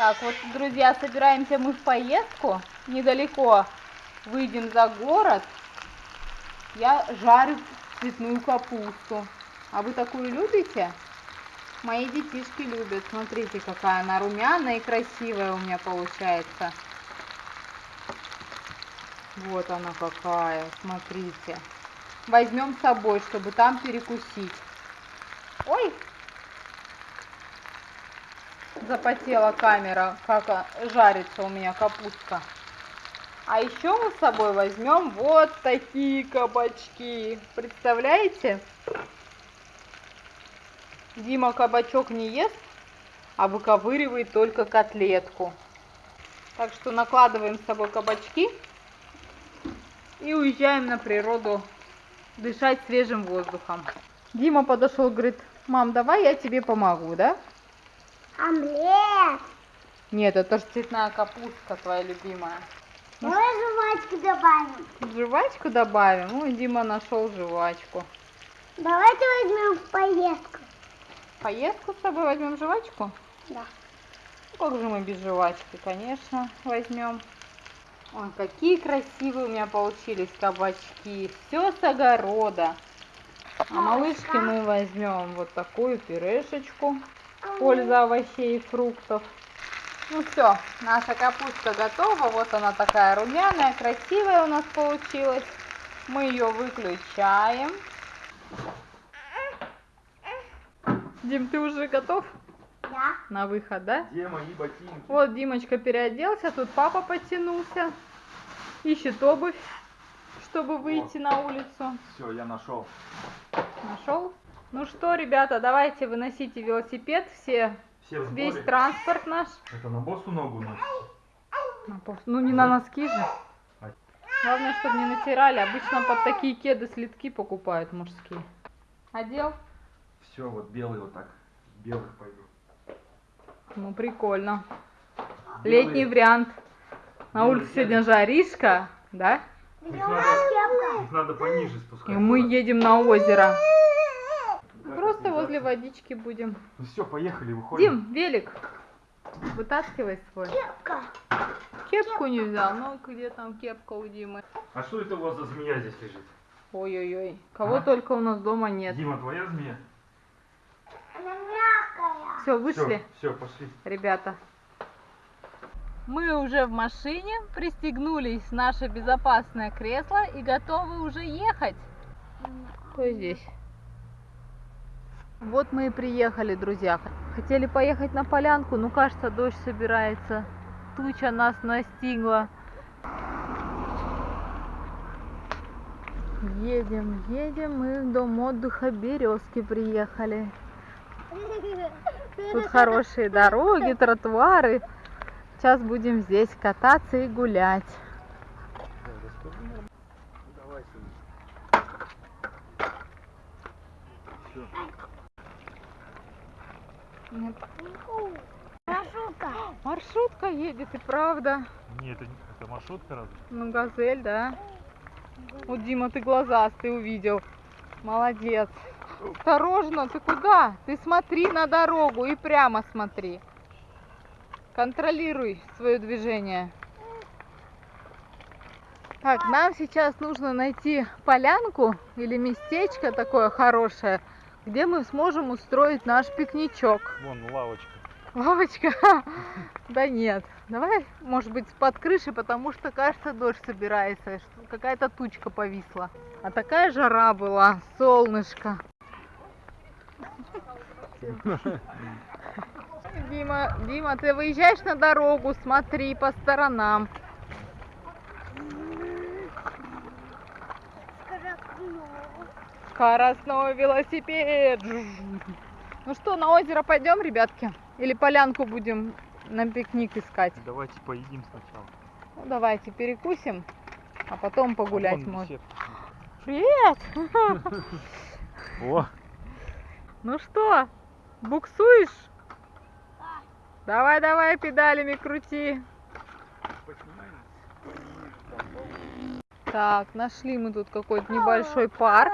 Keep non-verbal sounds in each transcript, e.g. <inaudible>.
Так, вот, друзья, собираемся мы в поездку. Недалеко выйдем за город. Я жарю цветную капусту. А вы такую любите? Мои детишки любят. Смотрите, какая она румяная и красивая у меня получается. Вот она какая, смотрите. Возьмем с собой, чтобы там перекусить. Ой, запотела камера, как жарится у меня капустка. А еще мы с собой возьмем вот такие кабачки. Представляете? Дима кабачок не ест, а выковыривает только котлетку. Так что накладываем с собой кабачки и уезжаем на природу дышать свежим воздухом. Дима подошел, говорит, мам, давай я тебе помогу, да? Омлет. Нет, это же цветная капустка твоя любимая. Давай жвачку добавим. Жвачку добавим? Ой, Дима нашел жвачку. Давайте возьмем в поездку. Поездку с собой возьмем жвачку? Да. Ну, как же мы без жвачки, конечно, возьмем. Ой, какие красивые у меня получились кабачки. Все с огорода. А малышке мы возьмем вот такую пюрешечку. Польза овощей и фруктов. Ну все, наша капуста готова. Вот она такая румяная, красивая у нас получилась. Мы ее выключаем. Дим, ты уже готов Да. на выход, да? Где мои ботинки? Вот Димочка переоделся, тут папа подтянулся. Ищет обувь, чтобы выйти на улицу. Все, я нашел. Нашел? Ну что, ребята, давайте выносите велосипед, все, Все весь транспорт наш. Это на босу ногу носите? На Ну не на носки же. Главное, чтобы не натирали. Обычно под такие кеды слитки покупают мужские. Одел? Все, вот белый вот так. Белых пойду. Ну прикольно. Белые. Летний вариант. На Белые улице сегодня жаришка, да? Их надо, их надо пониже И спускать. мы едем на озеро. Возле водички будем. Ну все, поехали, выходим. Дим, велик. Вытаскивай свой. Кепка. Кепку не взял. Ну где там кепка у Димы? А что это у вас за змея здесь лежит? Ой-ой-ой. Кого А? только у нас дома нет. Дима, твоя змея? Она мягкая. Все, вышли, Все, пошли. ребята. Мы уже в машине, пристегнулись в наше безопасное кресло и готовы уже ехать. Кто здесь? Вот мы и приехали, друзья. Хотели поехать на полянку, но кажется, дождь собирается. Туча нас настигла. Едем, едем, мы в дом отдыха Березки приехали. Тут хорошие дороги, тротуары. Сейчас будем здесь кататься и гулять. Нет. Маршрутка. Маршрутка едет, и правда. Нет, это, это маршрутка разве? Ну, газель, да. Вот, Дима, ты глазастый увидел. Молодец. Осторожно, ты куда? Ты смотри на дорогу и прямо смотри. Контролируй свое движение. Так, нам сейчас нужно найти полянку или местечко такое хорошее, где мы сможем устроить наш пикничок. Вон лавочка. Лавочка? <laughs> Да нет. Давай, может быть, под крышей, потому что, кажется, дождь собирается. Какая-то тучка повисла. А такая жара была, солнышко. <laughs> Дима, Дима, ты выезжаешь на дорогу, смотри по сторонам. Скоростной велосипед. Ну что, на озеро пойдем, ребятки? Или полянку будем на пикник искать? Давайте поедим сначала. Ну, давайте перекусим, а потом погулять Вон можно. Привет! <laughs> О, Ну что, буксуешь? Давай, давай, педалями крути. Так, нашли мы тут какой-то небольшой парк.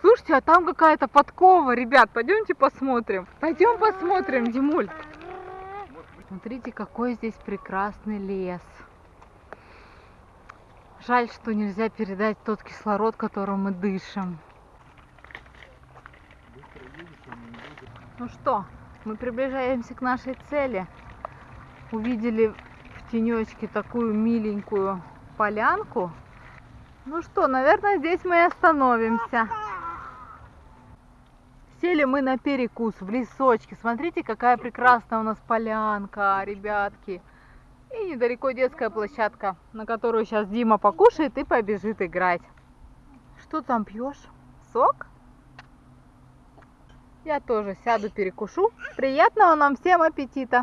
Слушайте, а там какая-то подкова, ребят, пойдемте посмотрим. Пойдем посмотрим, Димуль. Смотрите, какой здесь прекрасный лес. Жаль, что нельзя передать тот кислород, которым мы дышим. Ну что, мы приближаемся к нашей цели. Увидели в тенечке такую миленькую полянку. Ну что, наверное, здесь мы и остановимся. Сели мы на перекус в лесочке. Смотрите, какая прекрасная у нас полянка, ребятки. И недалеко детская площадка, на которую сейчас Дима покушает и побежит играть. Что там пьешь? Сок? Я тоже сяду, перекушу. Приятного нам всем аппетита.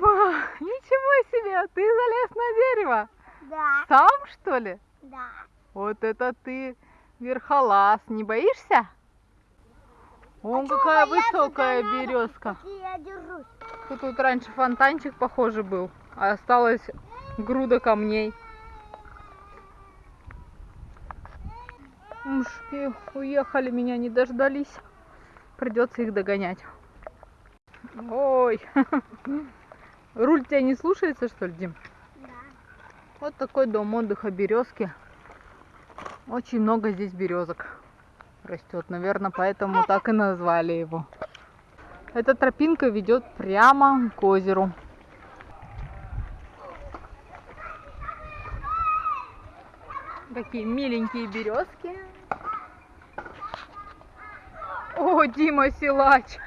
О, Дима, <laughs> ничего себе, ты залез на дерево. Да, Сам, что ли? да. Вот это ты верхолаз, не боишься? Вон чего какая высокая надо? березка. Тут вот раньше фонтанчик похоже был, а осталась груда камней. Мужики уехали, меня не дождались. Придется их догонять. Ой, <laughs> руль тебя не слушается, что ли, Дим? Да. Вот такой дом отдыха березки. Очень много здесь березок растет. Наверное, поэтому так и назвали его. Эта тропинка ведет прямо к озеру. Такие миленькие березки. О, Дима Силач!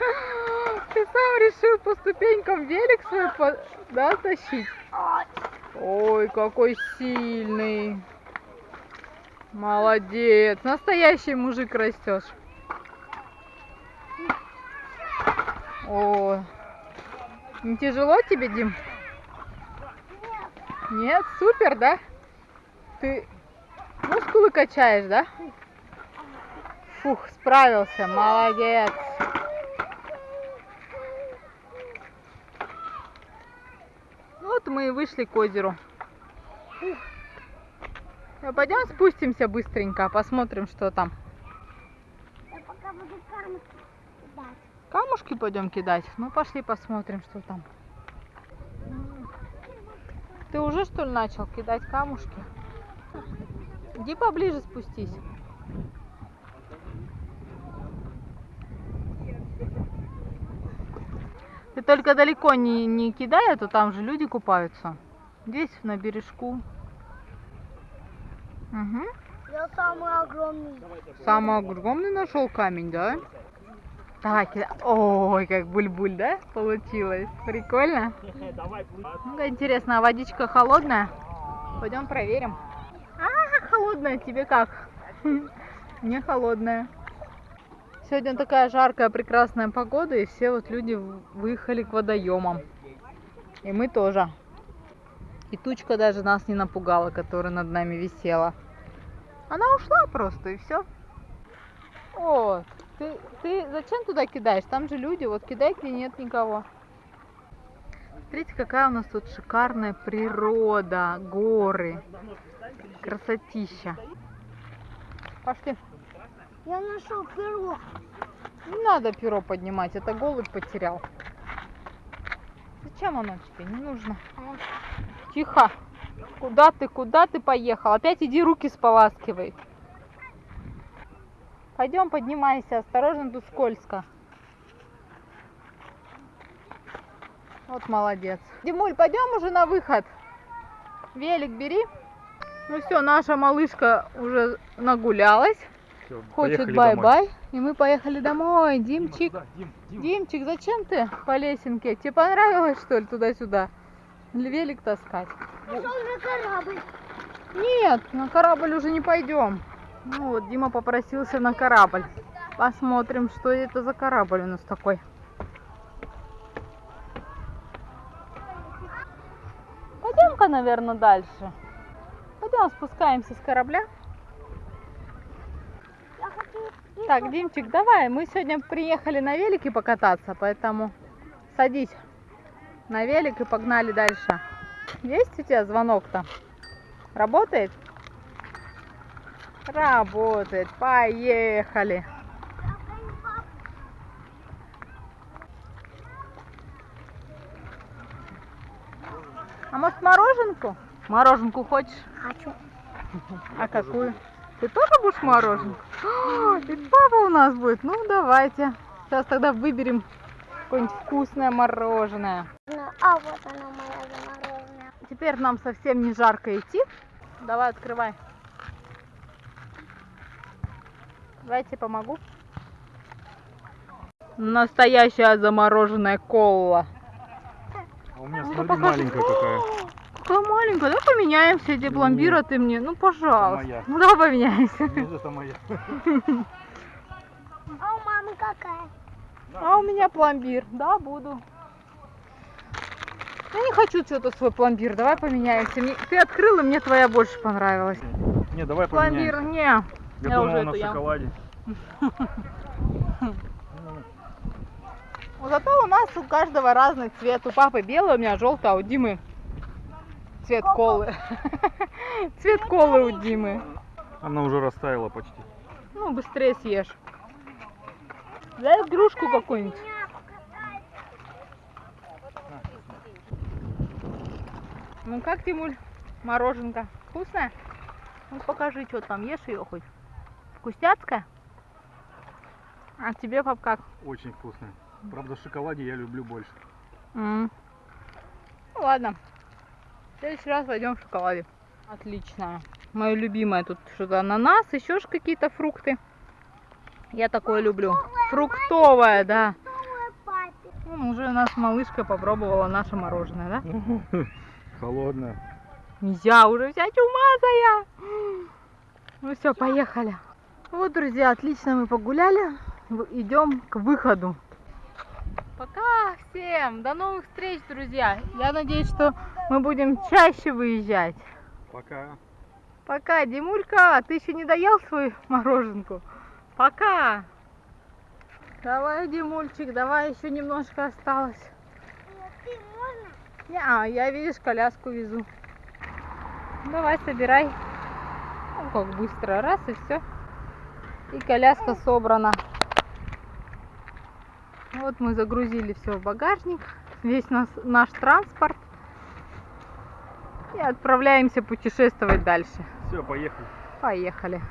Ты сам решил по ступенькам велик свой по- да, тащить? Ой, какой сильный. Молодец. Настоящий мужик растешь. О, не тяжело тебе, Дим? Нет, супер, да? Ты мускулы качаешь, да? Фух, справился, молодец. Ну Вот мы и вышли к озеру. А Пойдем спустимся быстренько, посмотрим, что там. Я пока буду камушки кидать. Камушки пойдем кидать? Ну пошли посмотрим, что там. Ты уже что ли начал кидать камушки? Иди поближе спустись. Только далеко не, не кидай, а то там же люди купаются. Здесь на бережку. Угу. Я самый огромный. Самый огромный нашел камень, да? Кидай. Ой, как буль-буль, да? Получилось. Прикольно. Ну-ка, интересно, а водичка холодная? Пойдем проверим. А, холодная, тебе как? <laughs> Не холодная. Сегодня такая жаркая, прекрасная погода, и все вот люди выехали к водоемам. И мы тоже. И тучка даже нас не напугала, которая над нами висела. Она ушла просто, и все. Вот. Ты, ты зачем туда кидаешь? Там же люди, вот кидай, где нет никого. Смотрите, какая у нас тут шикарная природа, горы, красотища. Пошли. Я нашел перо. Не надо перо поднимать, это голубь потерял. Зачем оно тебе? Не нужно. Тихо. Куда ты, куда ты поехал? Опять иди руки споласкивай. Пойдем, поднимайся, осторожно, тут скользко. Вот молодец. Димуль, пойдем уже на выход. Велик бери. Ну все, наша малышка уже нагулялась. Всё, Хочет бай-бай. И мы поехали домой. Димчик. Дима, Дим, Дим. Димчик, зачем ты по лесенке? Тебе понравилось, что ли, туда-сюда? Велик таскать? Пошел на корабль. Нет, на корабль уже не пойдем. Ну вот, Дима попросился на корабль. Посмотрим, что это за корабль у нас такой. Пойдем-ка, наверное, дальше. Пойдем спускаемся с корабля. Я хочу... Так, Димчик, давай, мы сегодня приехали на велике покататься, поэтому садись на велик и погнали дальше. Есть у тебя звонок-то? Работает? Работает. Поехали. А может мороженку? Мороженку хочешь? Хочу. А какую? Ты тоже будешь мороженку? А, И папа у нас будет. Ну, давайте. Сейчас тогда выберем какое-нибудь вкусное мороженое. Ну, А вот оно моя замороженная. Теперь нам совсем не жарко идти. Давай, открывай. Давайте помогу. Настоящая замороженная кола. А у меня, Ну, смотри, покажи. маленькая какая. Какая маленькая. Давай поменяемся, где пломбир, а ты мне. Ну, пожалуйста. моя. Ну, давай поменяемся. Нет, это моя. А у мамы какая? А у меня пломбир. Да, буду. Я не хочу что-то свой пломбир. Давай поменяемся. Мне- Ты открыла, мне твоя больше понравилась. Не, давай Пломбир, поменяемся. не. Я я думал, уже на шоколаде. <laughs> Ну, Зато у нас у каждого разный цвет. У папы белый, у меня желтый, а у Димы цвет колы. <laughs> Цвет колы у Димы. Она уже растаяла почти. Ну, быстрее съешь. Дай игрушку какую-нибудь. Ну как, Тимуль, мороженка? Вкусная? Ну покажи, что там, ешь ее хоть. Вкусняцкая? А тебе, пап, как? Очень вкусная. Правда, в шоколаде я люблю больше. М. Ну ладно. В следующий раз пойдем в шоколаде. Отлично. Мое любимое тут что-то ананас, еще ж какие-то фрукты. Я такое люблю. Фруктовое, да. Новая папе. Ну, уже у нас малышка попробовала наше мороженое, да? <laughs> Холодная. Я уже вся чумазая. Ну все, поехали. Вот, друзья, отлично мы погуляли. Идем к выходу. Пока всем. До новых встреч, друзья. Я надеюсь, что мы будем чаще выезжать. Пока. Пока, Димулька, ты еще не доел свою мороженку? Пока. Давай, Димульчик, давай, еще немножко осталось. Ты можно? Не, а, я, видишь, коляску везу. Давай, собирай. Ну, как быстро, раз и все. И коляска собрана. Вот мы загрузили все в багажник, весь нас, наш транспорт. И отправляемся путешествовать дальше. Все, поехали. Поехали.